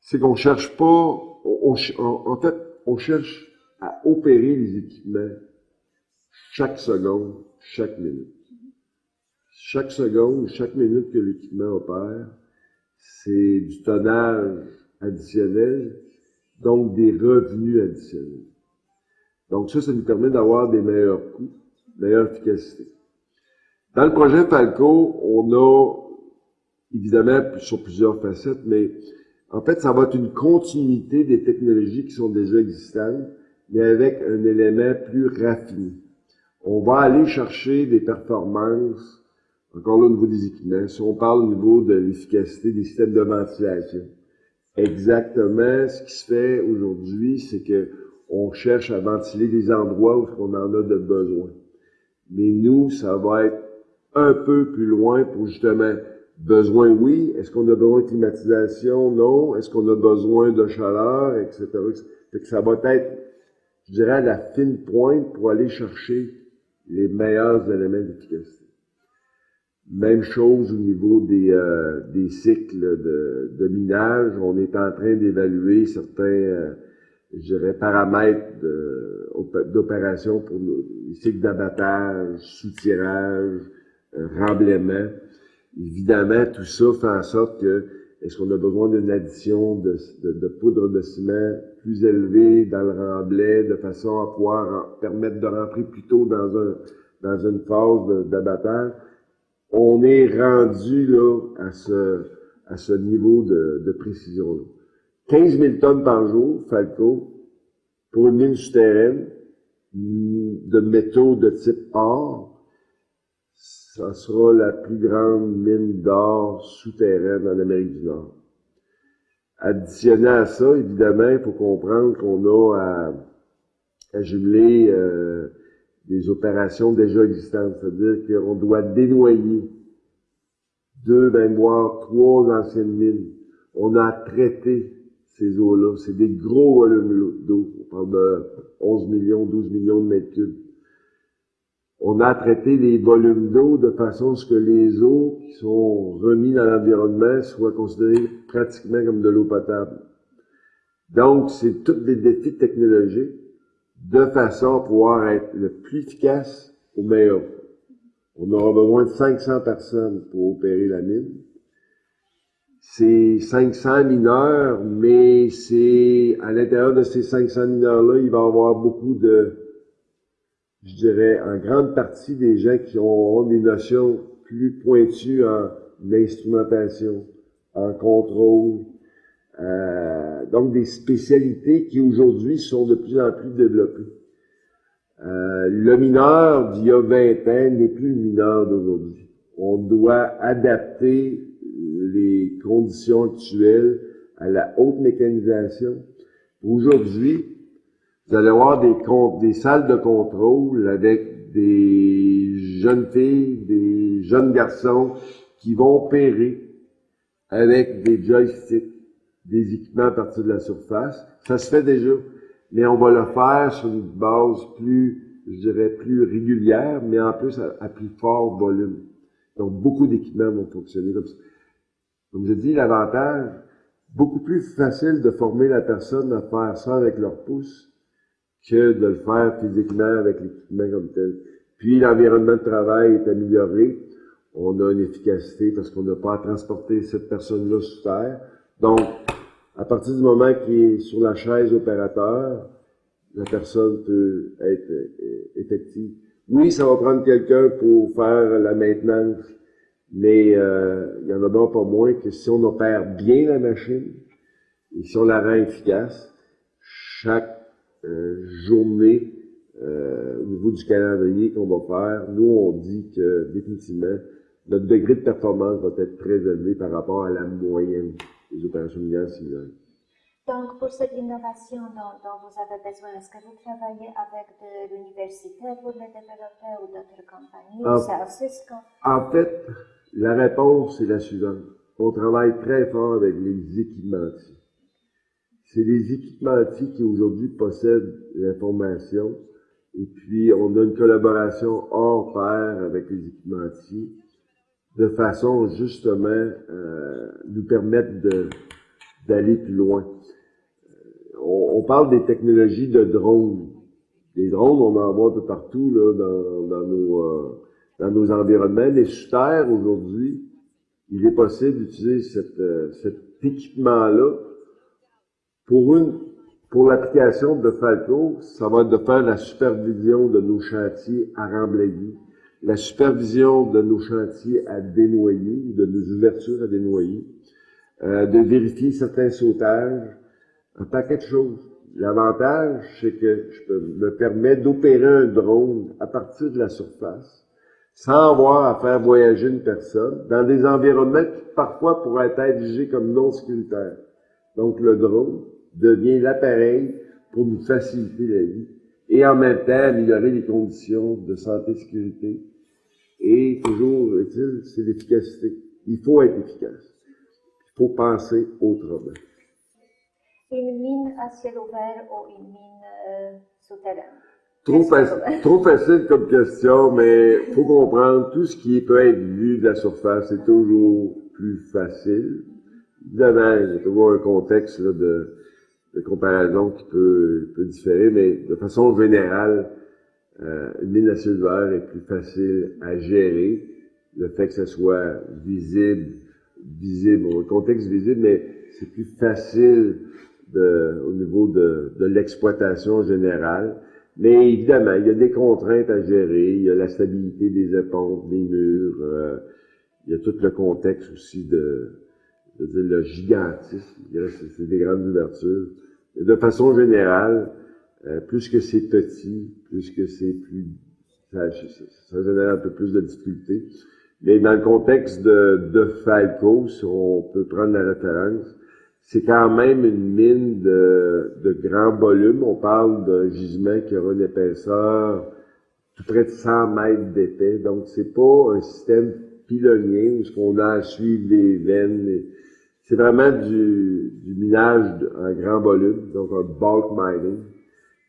c'est qu'on cherche pas, en, fait, on cherche à opérer les équipements chaque seconde, chaque minute. Chaque seconde, chaque minute que l'équipement opère, c'est du tonnage additionnels, donc des revenus additionnels. Donc ça, ça nous permet d'avoir des meilleurs coûts, meilleure efficacité. Dans le projet Falco, on a évidemment sur plusieurs facettes, mais en fait, ça va être une continuité des technologies qui sont déjà existantes, mais avec un élément plus raffiné. On va aller chercher des performances, encore là au niveau des équipements, si on parle au niveau de l'efficacité des systèmes de ventilation. Exactement, ce qui se fait aujourd'hui, c'est que on cherche à ventiler des endroits où on en a de besoin. Mais nous, ça va être un peu plus loin pour justement besoin, oui. Est-ce qu'on a besoin de climatisation? Non. Est-ce qu'on a besoin de chaleur, etc. que ça va être, je dirais, la fine pointe pour aller chercher les meilleurs éléments d'efficacité. Même chose au niveau des, euh, des cycles de, de, minage. On est en train d'évaluer certains, euh, je dirais, paramètres d'opération pour les cycles d'abattage, soutirage, euh, remblaiement. Évidemment, tout ça fait en sorte que est-ce qu'on a besoin d'une addition de, de, poudre de ciment plus élevée dans le remblai de façon à pouvoir permettre de rentrer plus tôt dans, un, dans une phase d'abattage? On est rendu là à ce, à ce niveau de, de précision-là. 15 000 tonnes par jour, Falco, pour une mine souterraine de métaux de type or, ça sera la plus grande mine d'or souterraine en Amérique du Nord. Additionné à ça, évidemment, il faut comprendre qu'on a à, à jumeler euh, des opérations déjà existantes, c'est-à-dire qu'on doit dénoyer deux, même voire trois anciennes mines. On a traité ces eaux-là. C'est des gros volumes d'eau. On parle de 11 millions, 12 millions de mètres cubes on a traité les volumes d'eau de façon à ce que les eaux qui sont remises dans l'environnement soient considérées pratiquement comme de l'eau potable. Donc, c'est tous des défis technologiques de façon à pouvoir être le plus efficace au meilleur. On aura besoin de 500 personnes pour opérer la mine. C'est 500 mineurs, mais c'est à l'intérieur de ces 500 mineurs-là, il va y avoir beaucoup de je dirais, en grande partie des gens qui ont, des notions plus pointues en instrumentation, en contrôle, euh, donc des spécialités qui aujourd'hui sont de plus en plus développées. Euh, le mineur d'il y a 20 ans n'est plus le mineur d'aujourd'hui. On doit adapter les conditions actuelles à la haute mécanisation. Aujourd'hui, vous allez avoir des, des salles de contrôle avec des jeunes filles, des jeunes garçons qui vont opérer avec des joysticks, des équipements à partir de la surface. Ça se fait déjà, mais on va le faire sur une base plus, je dirais, plus régulière, mais en plus à, plus fort volume. Donc, beaucoup d'équipements vont fonctionner comme ça. Comme je dis, l'avantage, beaucoup plus facile de former la personne à faire ça avec leur pouce que de le faire physiquement avec l'équipement comme tel. Puis l'environnement de travail est amélioré. On a une efficacité parce qu'on n'a pas à transporter cette personne-là sous terre. Donc, à partir du moment qu'il est sur la chaise opérateur, la personne peut être euh, effective. Oui, ça va prendre quelqu'un pour faire la maintenance, mais euh, il y en a donc pas moins que si on opère bien la machine et si on la rend efficace, chaque euh, journée euh, au niveau du calendrier qu'on va faire, nous, on dit que définitivement, notre degré de performance va être très élevé par rapport à la moyenne des opérations minières similaires. Donc, pour cette innovation dont, dont vous avez besoin, est-ce que vous travaillez avec de l'université pour les développer ou d'autres compagnies? En, c'est Cisco? En fait, la réponse est la suivante. On travaille très fort avec les équipementiers c'est les équipementiers qui aujourd'hui possèdent l'information. Et puis, on a une collaboration hors pair avec les équipementiers de façon justement euh, nous permettre d'aller plus loin. Euh, on, parle des technologies de drones. Les drones, on en voit un peu partout là, dans, dans, nos, euh, dans nos environnements. Mais sous terre, aujourd'hui, il est possible d'utiliser euh, cet équipement-là Pour une, pour l'application de Falco, ça va être de faire la supervision de nos chantiers à Ramblailly, la supervision de nos chantiers à dénoyer, de nos ouvertures à dénoyer, euh, de vérifier certains sautages, un paquet de choses. L'avantage, c'est que je peux, me permet d'opérer un drone à partir de la surface, sans avoir à faire voyager une personne, dans des environnements qui parfois pourraient être jugés comme non sécuritaires. Donc le drone devient l'appareil pour nous faciliter la vie et en même temps améliorer les conditions de santé et sécurité. Et toujours, c'est l'efficacité. Il faut être efficace. Il faut penser autrement. Une mine à ciel ouvert ou une mine euh, souterraine Trop, facile, trop facile comme question, mais faut comprendre, tout ce qui peut être vu de la surface est toujours plus facile. Évidemment, il y a toujours un contexte de, de, comparaison qui peut, peut, différer, mais de façon générale, euh, une mine à ciel ouvert est plus facile à gérer. Le fait que ce soit visible, visible, au contexte visible, mais c'est plus facile de, au niveau de, de l'exploitation générale. Mais évidemment, il y a des contraintes à gérer, il y a la stabilité des éponges, des murs, euh, il y a tout le contexte aussi de, de dire, le gigantisme, c'est des grandes ouvertures. Et de façon générale, euh, plus que c'est petit, plus que c'est plus, ça, ça, génère un peu plus de difficultés. Mais dans le contexte de, de Falco, si on peut prendre la référence, c'est quand même une mine de, de grand volume. On parle d'un gisement qui aura une épaisseur tout près de 100 mètres d'épais. Donc, c'est pas un système pilonnier où ce qu'on a à suivre les veines. C'est vraiment du, du minage en grand volume, donc un bulk mining.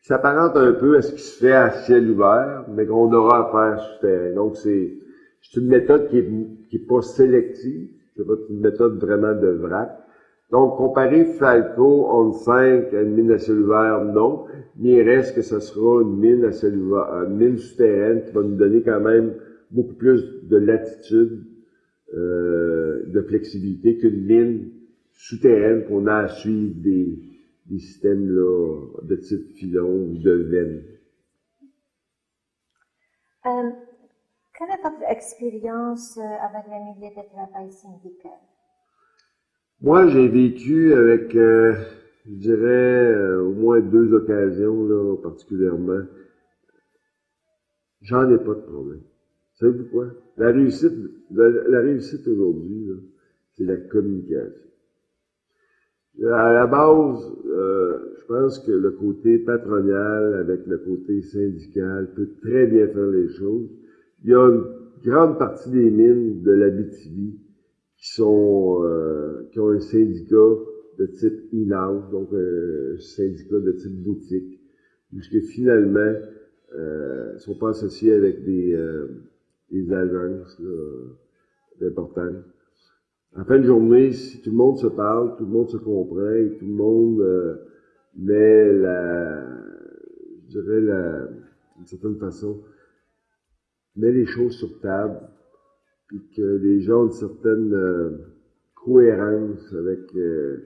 Ça s'apparente un peu à ce qui se fait à ciel ouvert, mais qu'on aura à faire souterrain. Donc, c'est, c'est une méthode qui est, qui est pas sélective. C'est pas une méthode vraiment de vrac. Donc, comparer Falco on 5 à une mine à ouvert, non. Mais il reste que ce sera une mine à une mine souterraine qui va nous donner quand même beaucoup plus de latitude, euh, de flexibilité qu'une mine souterraine qu'on a à suivre des, des systèmes là, de type filon ou de veine. Euh, quelle est votre expérience euh, avec les milieux de travail syndical? Moi, j'ai vécu avec, euh, je dirais, euh, au moins deux occasions, là, particulièrement. J'en ai pas de problème. Savez-vous quoi? La réussite, la, réussite aujourd'hui, c'est la communication. À la base, euh, je pense que le côté patronal avec le côté syndical peut très bien faire les choses. Il y a une grande partie des mines de la BTV qui sont euh, qui ont un syndicat de type in-house, donc un syndicat de type boutique, puisque finalement euh, sont pas associés avec des, euh, des agences importantes. En fin de journée, si tout le monde se parle, tout le monde se comprend et tout le monde euh, met la, je dirais la, d'une certaine façon, met les choses sur table, puis que les gens ont une certaine euh, cohérence avec euh,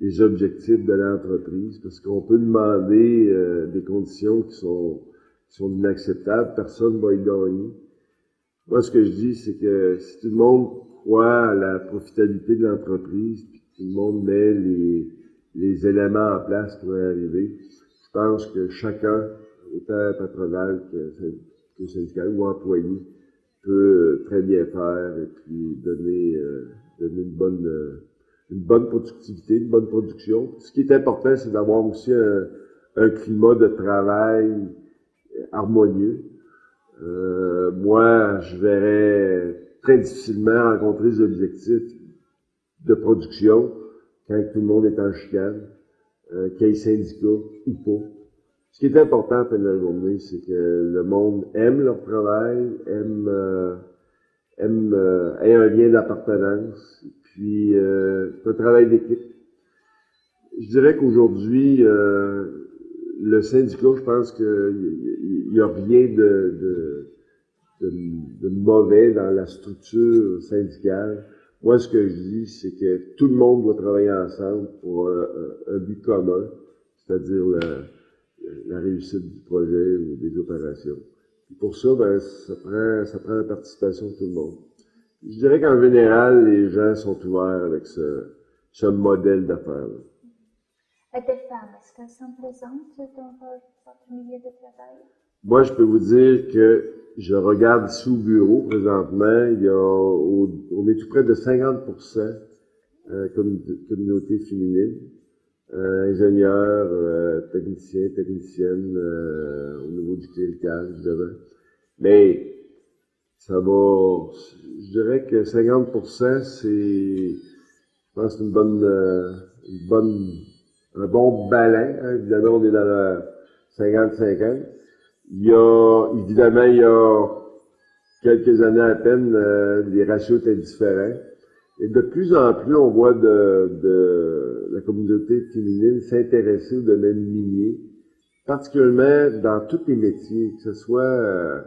les objectifs de l'entreprise, parce qu'on peut demander euh, des conditions qui sont, qui sont inacceptables, personne ne va y gagner. Moi, ce que je dis, c'est que si tout le monde croit à la profitabilité de l'entreprise, puis tout le monde met les, les éléments en place pour y arriver, je pense que chacun, autant patronal que, que syndical ou employé, peut très bien faire et puis donner, euh, donner une bonne euh, une bonne productivité, une bonne production. Ce qui est important, c'est d'avoir aussi un, un, climat de travail harmonieux. Euh, moi, je verrais très difficilement rencontrer les objectifs de production quand tout le monde est en chicane, euh, qu'il y ait syndicat ou pas. Ce qui est important à la fin de la journée, c'est que le monde aime leur travail, aime, euh, aime euh, ait un lien d'appartenance, puis euh, c'est un travail d'équipe. Je dirais qu'aujourd'hui, euh, le syndicat, je pense qu'il n'y a rien de, de, de, mauvais dans la structure syndicale. Moi, ce que je dis, c'est que tout le monde doit travailler ensemble pour un, un- but commun, c'est-à-dire la, la réussite du projet ou des opérations. Puis pour ça, ben, ça prend, ça prend la participation de tout le monde. Je dirais qu'en général, les gens sont ouverts avec ce, ce modèle d'affaires. Et des femmes, est-ce qu'elles sont présentes dans votre, milieu de travail? Moi, je peux vous dire que je regarde sous bureau présentement, il y a, au- on est tout près de 50% euh, communauté féminine, euh, ingénieurs, euh, techniciens, techniciennes, euh, au niveau du clérical, évidemment. Mais ça va, je dirais que 50%, c'est, je pense, une bonne, euh, une bonne, un bon balin. hein. Évidemment, on est dans la 50-50. Il y a, évidemment, il y a quelques années à peine, euh, les ratios étaient différents. Et de plus en plus, on voit de, de la communauté féminine s'intéresser au domaine minier, particulièrement dans tous les métiers, que ce soit euh,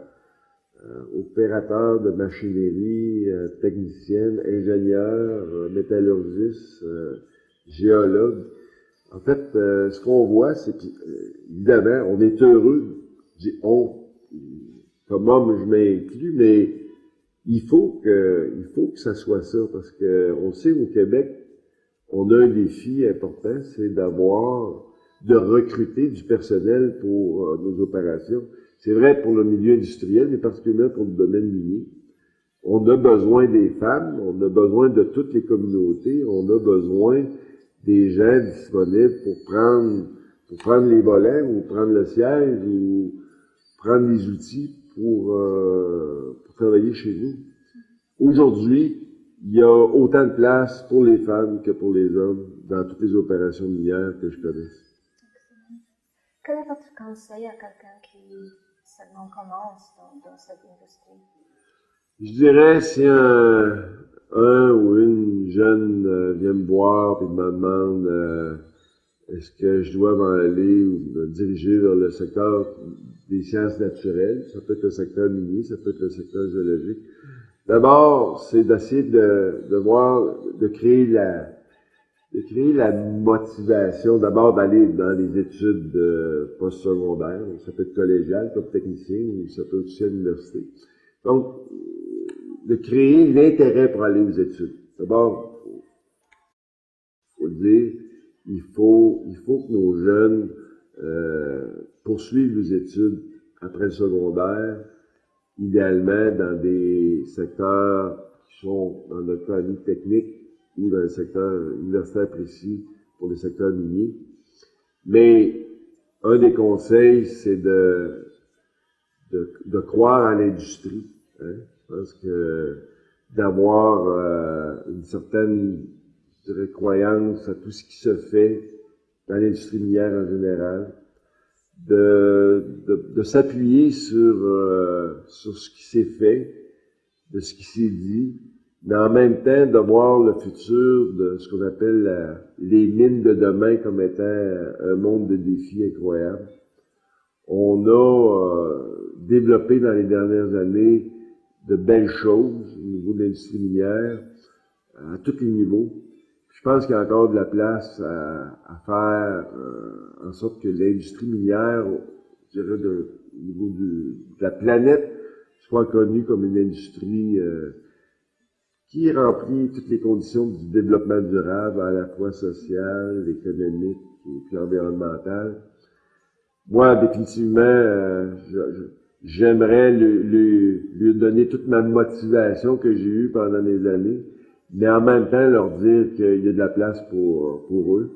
opérateur de machinerie, euh, technicienne, ingénieur, euh, métallurgiste, géologue. En fait, ce qu'on voit, c'est qu'évidemment, on est heureux, comme homme, je m'inclus, mais il faut que, il faut que ça soit ça, parce que on sait au Québec, on a un défi important, c'est d'avoir, de recruter du personnel pour euh, nos opérations. C'est vrai pour le milieu industriel, mais particulièrement pour le domaine minier. On a besoin des femmes, on a besoin de toutes les communautés, on a besoin des gens disponibles pour prendre, pour prendre les volets ou prendre le siège ou prendre les outils pour, euh, pour travailler chez nous. Aujourd'hui, il y a autant de place pour les femmes que pour les hommes dans toutes les opérations minières que je connaisse. Quel est votre conseil à quelqu'un qui seulement commence dans, dans cette industrie? Je dirais, si un, un ou une jeune euh, vient me voir et me demande euh, est-ce que je dois m'en aller ou me diriger vers le secteur des sciences naturelles, ça peut être le secteur minier, ça peut être le secteur géologique. D'abord, c'est d'essayer de, de voir, de créer la, de créer la motivation, d'abord d'aller dans les études postsecondaires, ça peut être collégial comme technicien ou ça peut aussi à l'université. Donc, de créer l'intérêt pour aller aux études. D'abord, faut le dire, il faut, il faut que nos jeunes euh, poursuivent les études après le secondaire, idéalement dans des secteurs qui sont, dans notre cas, nous, techniques ou dans le secteur universitaire précis pour les secteurs miniers. Mais un des conseils, c'est de, de, de croire à l'industrie. Hein? Je pense que d'avoir euh, une certaine je dirais, croyance à tout ce qui se fait dans l'industrie minière en général, de, de, de s'appuyer sur, euh, sur ce qui s'est fait, de ce qui s'est dit, mais en même temps de voir le futur de ce qu'on appelle la- les mines de demain comme étant un monde de défis incroyables. On a euh, développé dans les dernières années de belles choses au niveau de l'industrie minière, à tous les niveaux. Je pense qu'il y a encore de la place à, à faire euh, en sorte que l'industrie minière, je dirais, de, au niveau du- de la planète, soit connue comme une industrie euh, qui remplit toutes les conditions du développement durable, à la fois social, économique et puis environnemental. Moi, définitivement, euh, j'aimerais lui, lui, lui donner toute ma motivation que j'ai eue pendant des années, mais en même temps leur dire qu'il y a de la place pour, pour eux,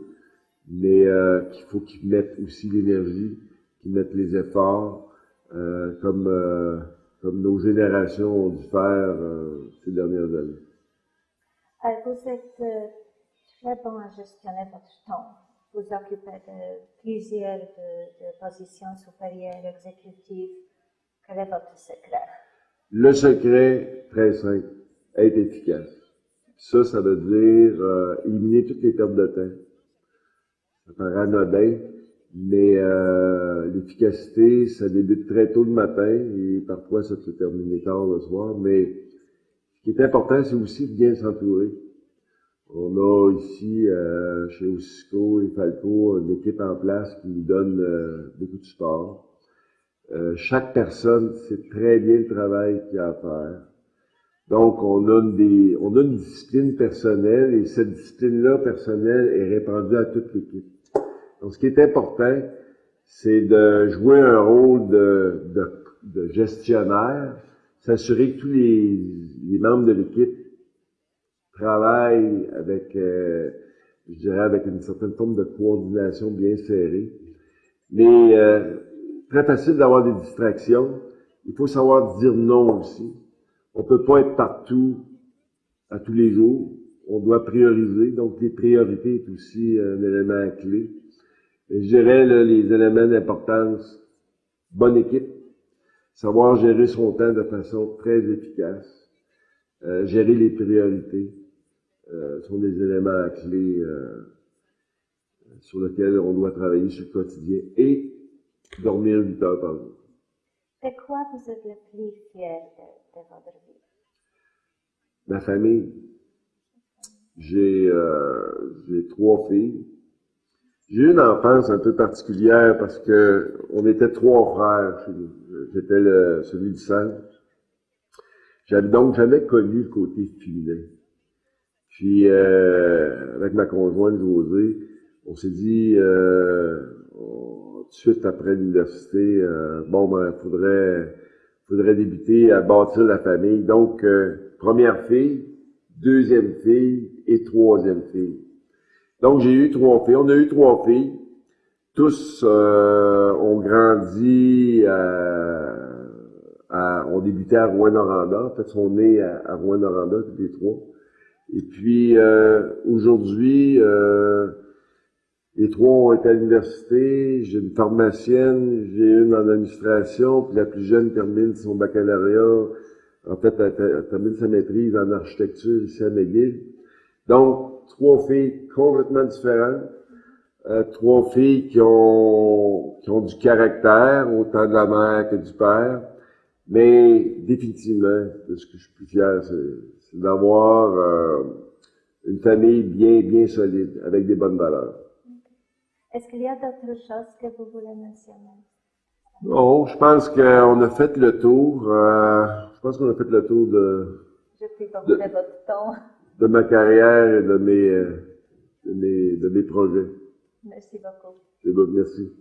mais euh, qu'il faut qu'ils mettent aussi l'énergie, qu'ils mettent les efforts, euh, comme, euh, comme nos générations ont dû faire euh, ces dernières années. Euh, vous êtes euh, très bon à gestionner votre temps. Vous occupez de plusieurs de, de positions supérieures exécutives. Quel est votre secret? Le secret, très simple, être efficace. Ça, ça veut dire euh, éliminer toutes les pertes de temps. Ça paraît anodin, mais euh, l'efficacité, ça débute très tôt le matin et parfois ça peut terminer tard le soir, mais Ce qui est important, c'est aussi de bien s'entourer. On a ici, euh, chez Ossico et Falco, une équipe en place qui nous donne euh, beaucoup de support. Euh, chaque personne sait très bien le travail qu'il a à faire. Donc, on a, une des, on a une discipline personnelle et cette discipline-là personnelle est répandue à toute l'équipe. Donc, ce qui est important, c'est de jouer un rôle de, de, de gestionnaire, s'assurer que tous les, les membres de l'équipe travaillent avec, euh, je dirais, avec une certaine forme de coordination bien serrée. Mais euh, très facile d'avoir des distractions. Il faut savoir dire non aussi. On peut pas être partout à tous les jours. On doit prioriser. Donc, les priorités est aussi un élément clé. Et les éléments d'importance. Bonne équipe. Savoir gérer son temps de façon très efficace. Euh, gérer les priorités euh, sont des éléments clés euh, sur lesquels on doit travailler sur le quotidien. Et dormir 8 heures par jour. De quoi vous êtes le plus fier Ma famille. J'ai euh, trois filles. J'ai eu une enfance un peu particulière parce que on était trois frères chez nous. J'étais celui du sang. J'avais donc jamais connu le côté féminin. Puis euh, avec ma conjointe Josée, on s'est dit euh, tout de suite après l'université, euh, bon ben faudrait faudrait débuter à bâtir la famille. Donc euh, première fille, deuxième fille et troisième fille. Donc j'ai eu trois filles. On a eu trois filles. Tous euh, ont grandi à, à- ont débuté à Rouen-Noranda. En fait, sont nés à, à Rouen-Noranda, tous les trois. Et puis euh, aujourd'hui, euh, les trois ont été à l'université. J'ai une pharmacienne, j'ai une en administration, puis la plus jeune termine son baccalauréat. En fait, elle, termine sa maîtrise en architecture ici à McGill. Donc, trois filles complètement différentes. Euh, trois filles qui ont, qui ont du caractère, autant de la mère que du père. Mais définitivement, de ce que je suis plus fier, c'est c'est d'avoir euh, une famille bien, bien solide, avec des bonnes valeurs. Est-ce qu'il y a d'autres choses que vous voulez mentionner? Bon, je pense qu'on a fait le tour. euh, je pense qu'on a fait le tour de, pris beaucoup De- de votre temps. de ma carrière et de mes, euh, de mes, de mes projets. Merci beaucoup. C'est bon, merci.